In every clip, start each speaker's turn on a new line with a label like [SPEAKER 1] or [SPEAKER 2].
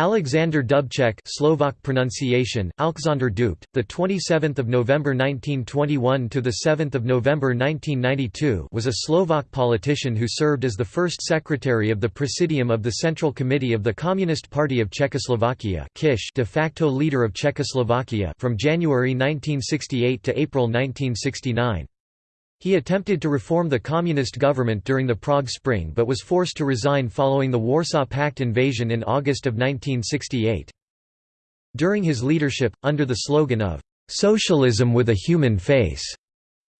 [SPEAKER 1] Alexander Dubček Slovak pronunciation Alexander Dupt the 27th of November 1921 to the 7th of November 1992 was a Slovak politician who served as the first secretary of the Presidium of the Central Committee of the Communist Party of Czechoslovakia Kish de facto leader of Czechoslovakia from January 1968 to April 1969 he attempted to reform the communist government during the Prague Spring but was forced to resign following the Warsaw Pact invasion in August of 1968. During his leadership, under the slogan of, "'Socialism with a Human Face'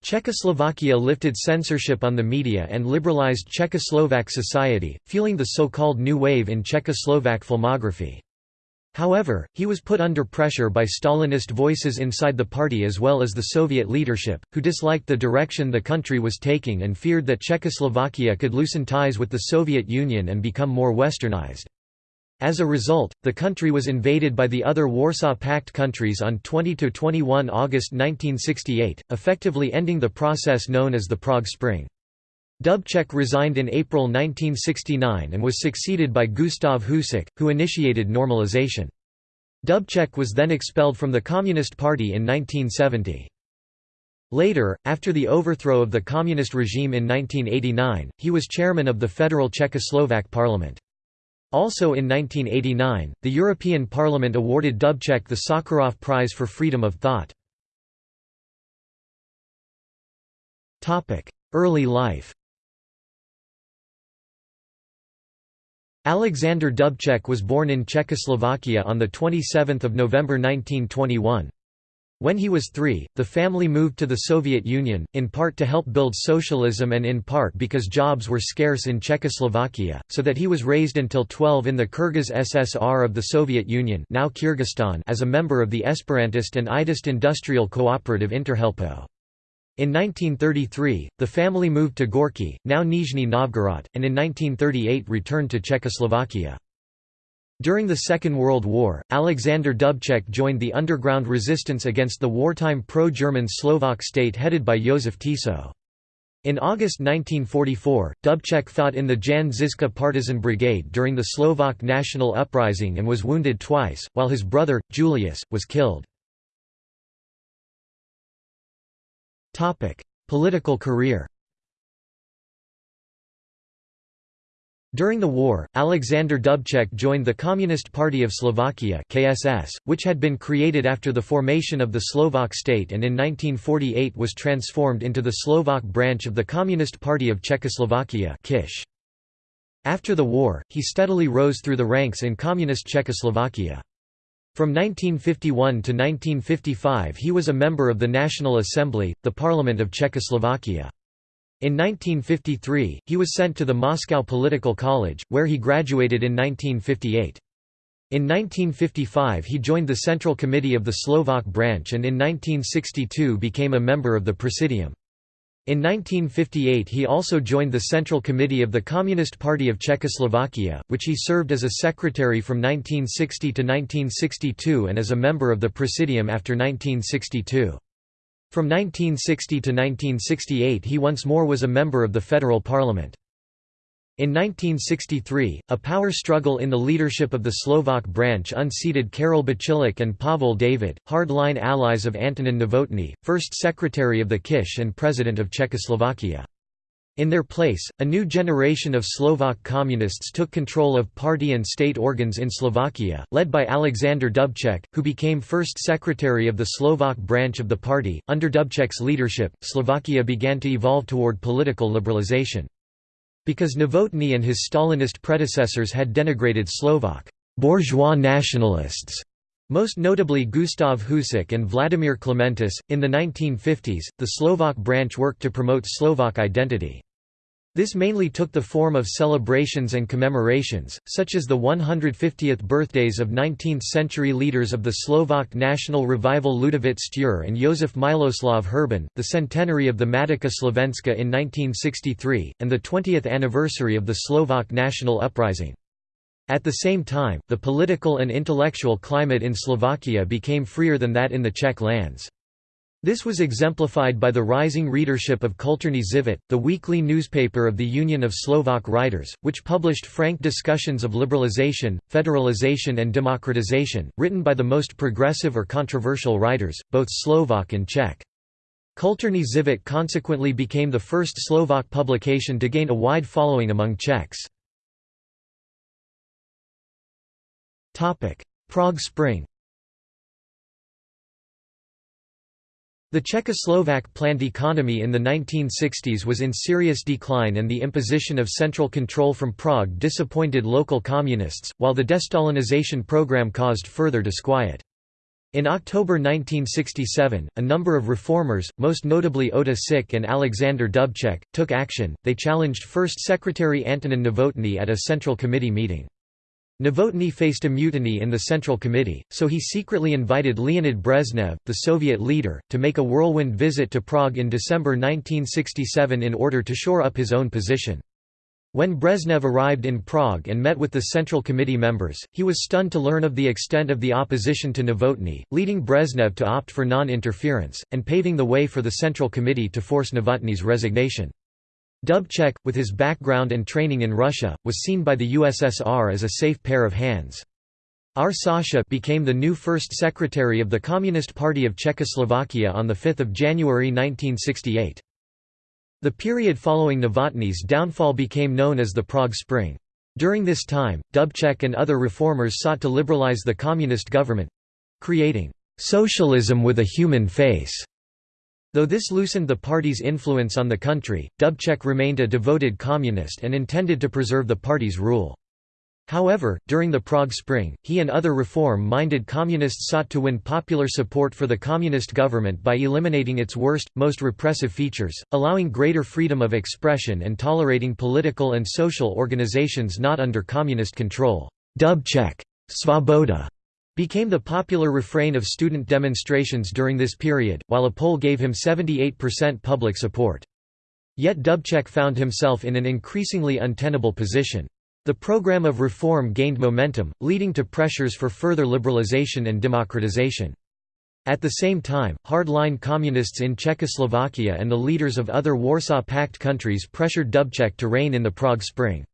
[SPEAKER 1] Czechoslovakia lifted censorship on the media and liberalized Czechoslovak society, fueling the so-called New Wave in Czechoslovak filmography. However, he was put under pressure by Stalinist voices inside the party as well as the Soviet leadership, who disliked the direction the country was taking and feared that Czechoslovakia could loosen ties with the Soviet Union and become more westernized. As a result, the country was invaded by the other Warsaw Pact countries on 20–21 August 1968, effectively ending the process known as the Prague Spring. Dubček resigned in April 1969 and was succeeded by Gustav Husák, who initiated normalization. Dubček was then expelled from the Communist Party in 1970. Later, after the overthrow of the communist regime in 1989, he was chairman of the Federal Czechoslovak Parliament. Also in 1989, the European Parliament awarded Dubček the Sakharov Prize for Freedom of Thought. Early life Alexander Dubček was born in Czechoslovakia on 27 November 1921. When he was three, the family moved to the Soviet Union, in part to help build socialism and in part because jobs were scarce in Czechoslovakia, so that he was raised until 12 in the Kyrgyz SSR of the Soviet Union now Kyrgyzstan as a member of the Esperantist and Idist industrial cooperative Interhelpo. In 1933, the family moved to Gorky, now Nizhny Novgorod, and in 1938 returned to Czechoslovakia. During the Second World War, Alexander Dubček joined the underground resistance against the wartime pro-German Slovak state headed by Josef Tiso. In August 1944, Dubček fought in the Jan Žižka partisan brigade during the Slovak national uprising and was wounded twice, while his brother, Julius, was killed. Political career During the war, Alexander Dubček joined the Communist Party of Slovakia KSS, which had been created after the formation of the Slovak state and in 1948 was transformed into the Slovak branch of the Communist Party of Czechoslovakia KISH. After the war, he steadily rose through the ranks in Communist Czechoslovakia. From 1951 to 1955 he was a member of the National Assembly, the Parliament of Czechoslovakia. In 1953, he was sent to the Moscow Political College, where he graduated in 1958. In 1955 he joined the Central Committee of the Slovak branch and in 1962 became a member of the Presidium. In 1958 he also joined the Central Committee of the Communist Party of Czechoslovakia, which he served as a secretary from 1960 to 1962 and as a member of the Presidium after 1962. From 1960 to 1968 he once more was a member of the federal parliament. In 1963, a power struggle in the leadership of the Slovak branch unseated Karol Bacilek and Pavel David, hard-line allies of Antonin Novotny, first secretary of the Kish and president of Czechoslovakia. In their place, a new generation of Slovak communists took control of party and state organs in Slovakia, led by Alexander Dubček, who became first secretary of the Slovak branch of the party. Under Dubček's leadership, Slovakia began to evolve toward political liberalization. Because Novotny and his Stalinist predecessors had denigrated Slovak bourgeois nationalists, most notably Gustav Husák and Vladimir Clementis, in the 1950s, the Slovak branch worked to promote Slovak identity. This mainly took the form of celebrations and commemorations, such as the 150th birthdays of 19th-century leaders of the Slovak national revival Ľudovít Štúr and Josef Miloslav Hurban, the centenary of the Matica Slovenska in 1963, and the 20th anniversary of the Slovak national uprising. At the same time, the political and intellectual climate in Slovakia became freer than that in the Czech lands. This was exemplified by the rising readership of Kulturny Život, the weekly newspaper of the Union of Slovak Writers, which published frank discussions of liberalization, federalization and democratization, written by the most progressive or controversial writers, both Slovak and Czech. Kulturny Život consequently became the first Slovak publication to gain a wide following among Czechs. Prague Spring The Czechoslovak planned economy in the 1960s was in serious decline and the imposition of central control from Prague disappointed local communists, while the destalinization program caused further disquiet. In October 1967, a number of reformers, most notably Ota Sik and Alexander Dubček, took action, they challenged First Secretary Antonin Novotny at a Central Committee meeting. Novotny faced a mutiny in the Central Committee, so he secretly invited Leonid Brezhnev, the Soviet leader, to make a whirlwind visit to Prague in December 1967 in order to shore up his own position. When Brezhnev arrived in Prague and met with the Central Committee members, he was stunned to learn of the extent of the opposition to Novotny, leading Brezhnev to opt for non-interference, and paving the way for the Central Committee to force Novotny's resignation. Dubček, with his background and training in Russia, was seen by the USSR as a safe pair of hands. R. Sasha became the new first secretary of the Communist Party of Czechoslovakia on 5 January 1968. The period following Novotny's downfall became known as the Prague Spring. During this time, Dubček and other reformers sought to liberalize the communist government—creating «socialism with a human face» Though this loosened the party's influence on the country, Dubček remained a devoted communist and intended to preserve the party's rule. However, during the Prague Spring, he and other reform-minded communists sought to win popular support for the communist government by eliminating its worst, most repressive features, allowing greater freedom of expression and tolerating political and social organizations not under communist control. Dubček Svoboda became the popular refrain of student demonstrations during this period, while a poll gave him 78% public support. Yet Dubček found himself in an increasingly untenable position. The program of reform gained momentum, leading to pressures for further liberalization and democratization. At the same time, hard-line communists in Czechoslovakia and the leaders of other Warsaw Pact countries pressured Dubček to rein in the Prague Spring.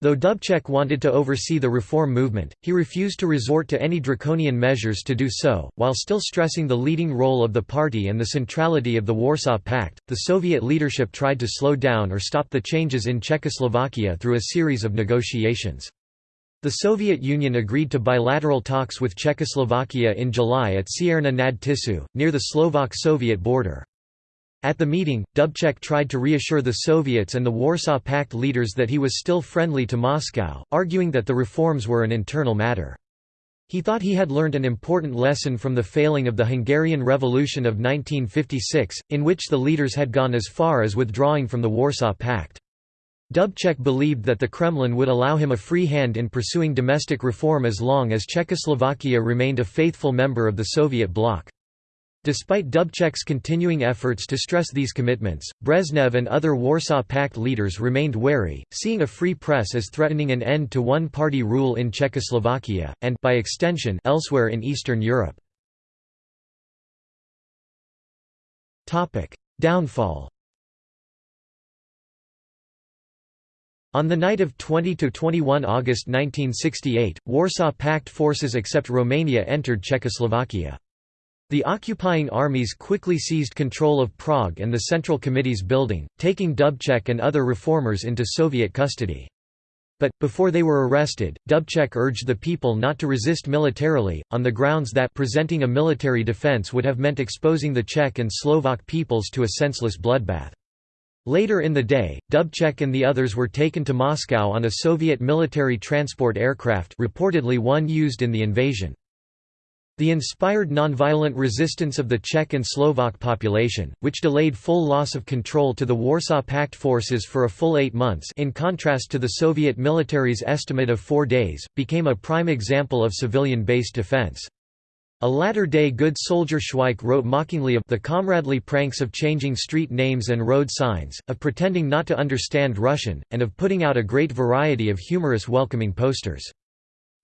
[SPEAKER 1] Though Dubček wanted to oversee the reform movement, he refused to resort to any draconian measures to do so. While still stressing the leading role of the party and the centrality of the Warsaw Pact, the Soviet leadership tried to slow down or stop the changes in Czechoslovakia through a series of negotiations. The Soviet Union agreed to bilateral talks with Czechoslovakia in July at Cierna nad Tisou, near the Slovak-Soviet border. At the meeting, Dubček tried to reassure the Soviets and the Warsaw Pact leaders that he was still friendly to Moscow, arguing that the reforms were an internal matter. He thought he had learned an important lesson from the failing of the Hungarian Revolution of 1956, in which the leaders had gone as far as withdrawing from the Warsaw Pact. Dubček believed that the Kremlin would allow him a free hand in pursuing domestic reform as long as Czechoslovakia remained a faithful member of the Soviet bloc. Despite Dubček's continuing efforts to stress these commitments, Brezhnev and other Warsaw Pact leaders remained wary, seeing a free press as threatening an end to one-party rule in Czechoslovakia, and by extension, elsewhere in Eastern Europe. Downfall On the night of 20–21 August 1968, Warsaw Pact forces except Romania entered Czechoslovakia. The occupying armies quickly seized control of Prague and the Central Committee's building, taking Dubček and other reformers into Soviet custody. But, before they were arrested, Dubček urged the people not to resist militarily, on the grounds that presenting a military defense would have meant exposing the Czech and Slovak peoples to a senseless bloodbath. Later in the day, Dubček and the others were taken to Moscow on a Soviet military transport aircraft reportedly one used in the invasion. The inspired nonviolent resistance of the Czech and Slovak population, which delayed full loss of control to the Warsaw Pact forces for a full eight months in contrast to the Soviet military's estimate of four days, became a prime example of civilian-based defense. A latter-day good soldier Schweik wrote mockingly of the comradely pranks of changing street names and road signs, of pretending not to understand Russian, and of putting out a great variety of humorous welcoming posters.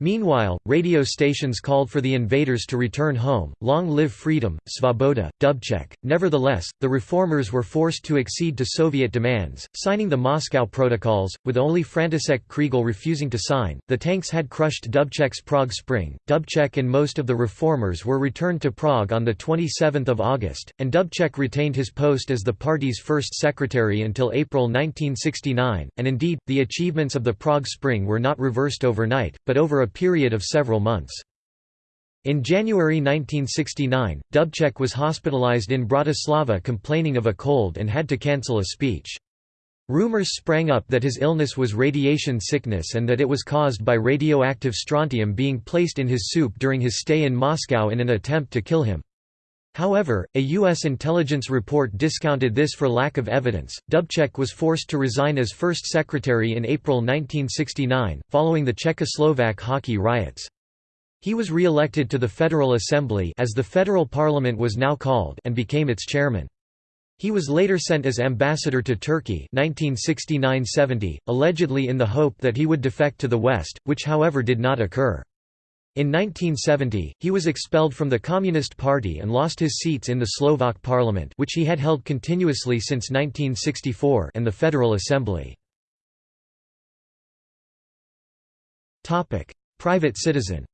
[SPEAKER 1] Meanwhile, radio stations called for the invaders to return home, long live freedom, Svoboda, Dubček. Nevertheless, the reformers were forced to accede to Soviet demands, signing the Moscow Protocols, with only František Kriegel refusing to sign. The tanks had crushed Dubček's Prague Spring. Dubček and most of the reformers were returned to Prague on 27 August, and Dubček retained his post as the party's first secretary until April 1969, and indeed, the achievements of the Prague Spring were not reversed overnight, but over a period of several months. In January 1969, Dubček was hospitalized in Bratislava complaining of a cold and had to cancel a speech. Rumors sprang up that his illness was radiation sickness and that it was caused by radioactive strontium being placed in his soup during his stay in Moscow in an attempt to kill him. However, a U.S. intelligence report discounted this for lack of evidence. Dubček was forced to resign as first secretary in April 1969, following the Czechoslovak hockey riots. He was re-elected to the Federal Assembly as the federal parliament was now called and became its chairman. He was later sent as ambassador to Turkey 1969–70, allegedly in the hope that he would defect to the West, which however did not occur. In 1970, he was expelled from the Communist Party and lost his seats in the Slovak parliament which he had held continuously since 1964 and the Federal Assembly. Private citizen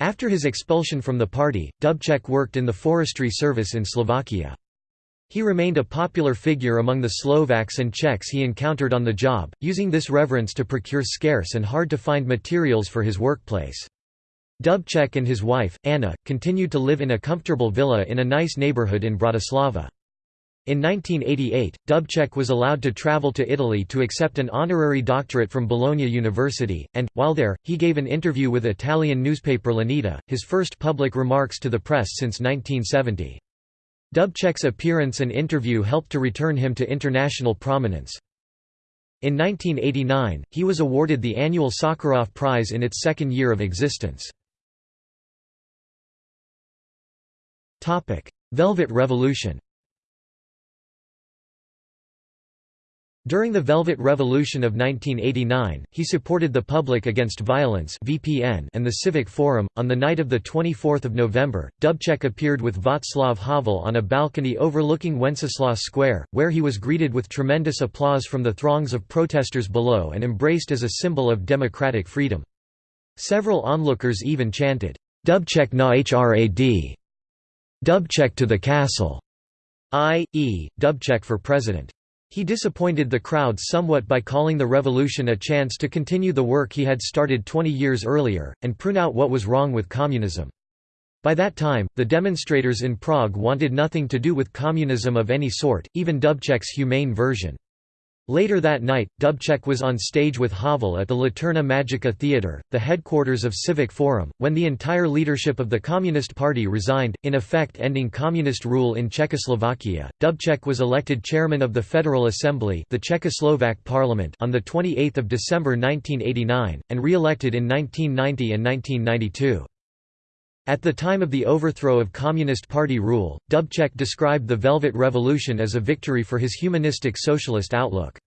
[SPEAKER 1] After his expulsion from the party, Dubček worked in the forestry service in Slovakia. He remained a popular figure among the Slovaks and Czechs he encountered on the job, using this reverence to procure scarce and hard-to-find materials for his workplace. Dubček and his wife, Anna, continued to live in a comfortable villa in a nice neighborhood in Bratislava. In 1988, Dubček was allowed to travel to Italy to accept an honorary doctorate from Bologna University, and, while there, he gave an interview with Italian newspaper L'Unità, his first public remarks to the press since 1970. Dubček's appearance and interview helped to return him to international prominence. In 1989, he was awarded the annual Sakharov Prize in its second year of existence. Velvet Revolution During the Velvet Revolution of 1989, he supported the Public Against Violence (VPN) and the Civic Forum. On the night of the 24th of November, Dubček appeared with Václav Havel on a balcony overlooking Wenceslas Square, where he was greeted with tremendous applause from the throngs of protesters below and embraced as a symbol of democratic freedom. Several onlookers even chanted, "Dubček na hrad! Dubček to the castle!" i.e., Dubček for president. He disappointed the crowd somewhat by calling the revolution a chance to continue the work he had started 20 years earlier, and prune out what was wrong with communism. By that time, the demonstrators in Prague wanted nothing to do with communism of any sort, even Dubček's humane version. Later that night, Dubček was on stage with Havel at the Laterna Magica Theatre, the headquarters of Civic Forum, when the entire leadership of the Communist Party resigned, in effect ending communist rule in Czechoslovakia. Dubček was elected chairman of the Federal Assembly, the Czechoslovak parliament, on the 28th of December 1989 and re-elected in 1990 and 1992. At the time of the overthrow of Communist Party rule, Dubček described the Velvet Revolution as a victory for his humanistic socialist outlook.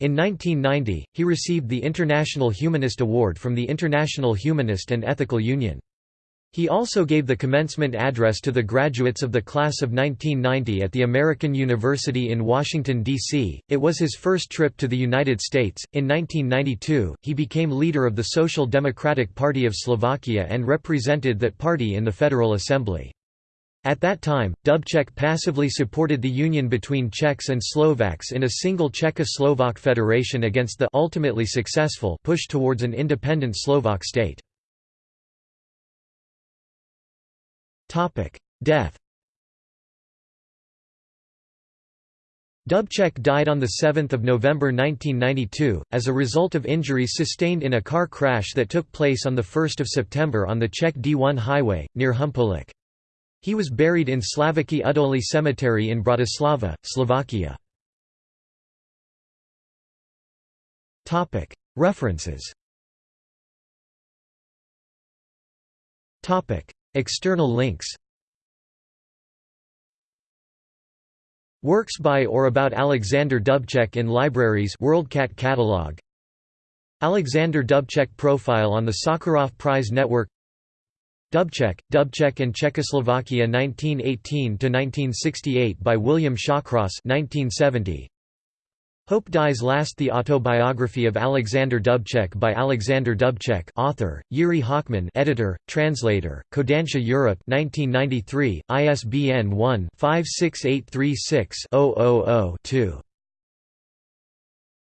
[SPEAKER 1] In 1990, he received the International Humanist Award from the International Humanist and Ethical Union. He also gave the commencement address to the graduates of the class of 1990 at the American University in Washington, D.C. It was his first trip to the United States. In 1992, he became leader of the Social Democratic Party of Slovakia and represented that party in the Federal Assembly. At that time, Dubček passively supported the union between Czechs and Slovaks in a single Czechoslovak federation against the ultimately successful push towards an independent Slovak state. Death Dubček died on 7 November 1992, as a result of injuries sustained in a car crash that took place on 1 September on the Czech D1 highway, near Humpolec. He was buried in Slaviki Udoli Cemetery in Bratislava, Slovakia. References External links Works by or about Alexander Dubček in libraries WorldCat catalog Alexander Dubček profile on the Sakharov Prize Network Dubček, Dubček and Czechoslovakia 1918–1968 by William Shawcross 1970. Hope Dies Last The Autobiography of Alexander Dubček by Alexander Dubček author, Yuri Hochman editor, translator, Kodansha Europe 1993, ISBN 1-56836-000-2.